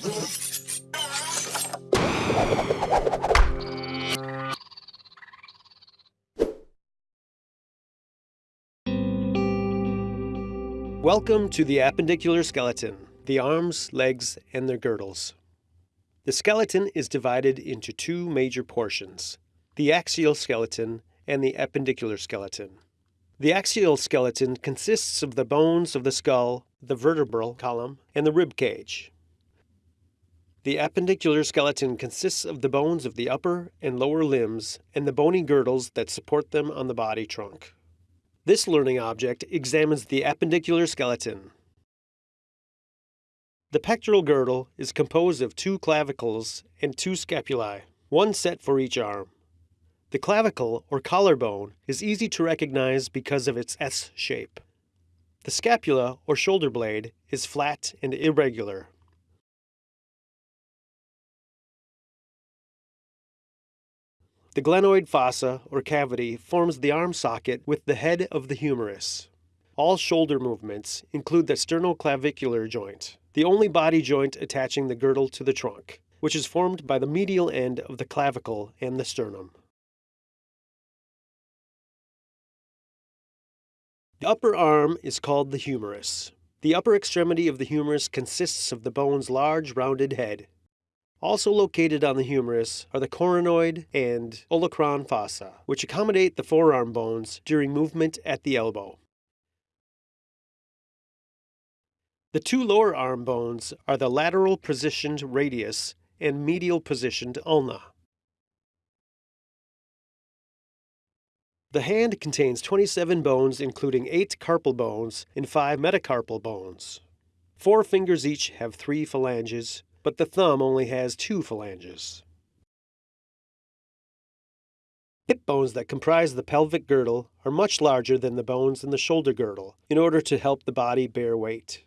Welcome to the appendicular skeleton, the arms, legs, and their girdles. The skeleton is divided into two major portions, the axial skeleton and the appendicular skeleton. The axial skeleton consists of the bones of the skull, the vertebral column, and the rib cage. The appendicular skeleton consists of the bones of the upper and lower limbs and the bony girdles that support them on the body trunk. This learning object examines the appendicular skeleton. The pectoral girdle is composed of two clavicles and two scapulae, one set for each arm. The clavicle, or collarbone, is easy to recognize because of its S shape. The scapula, or shoulder blade, is flat and irregular. The glenoid fossa, or cavity, forms the arm socket with the head of the humerus. All shoulder movements include the sternoclavicular joint, the only body joint attaching the girdle to the trunk, which is formed by the medial end of the clavicle and the sternum. The upper arm is called the humerus. The upper extremity of the humerus consists of the bone's large rounded head. Also located on the humerus are the coronoid and olecranon fossa, which accommodate the forearm bones during movement at the elbow. The two lower arm bones are the lateral positioned radius and medial positioned ulna. The hand contains 27 bones, including 8 carpal bones and 5 metacarpal bones. Four fingers each have three phalanges, but the thumb only has two phalanges. Hip bones that comprise the pelvic girdle are much larger than the bones in the shoulder girdle in order to help the body bear weight.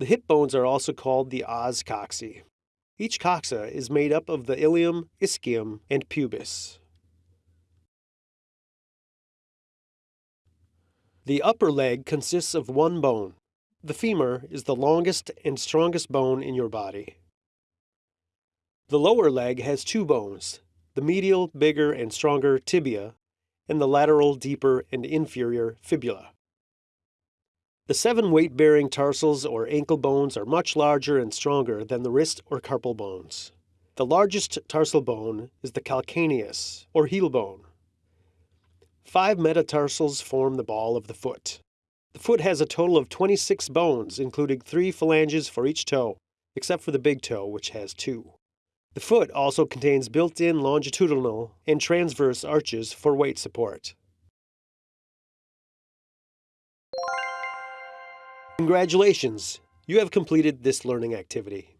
The hip bones are also called the os coxae. Each coxa is made up of the ilium, ischium, and pubis. The upper leg consists of one bone. The femur is the longest and strongest bone in your body. The lower leg has two bones, the medial, bigger and stronger tibia, and the lateral, deeper and inferior fibula. The seven weight-bearing tarsals or ankle bones are much larger and stronger than the wrist or carpal bones. The largest tarsal bone is the calcaneus, or heel bone. Five metatarsals form the ball of the foot. The foot has a total of 26 bones, including three phalanges for each toe, except for the big toe, which has two. The foot also contains built-in longitudinal and transverse arches for weight support. Congratulations! You have completed this learning activity.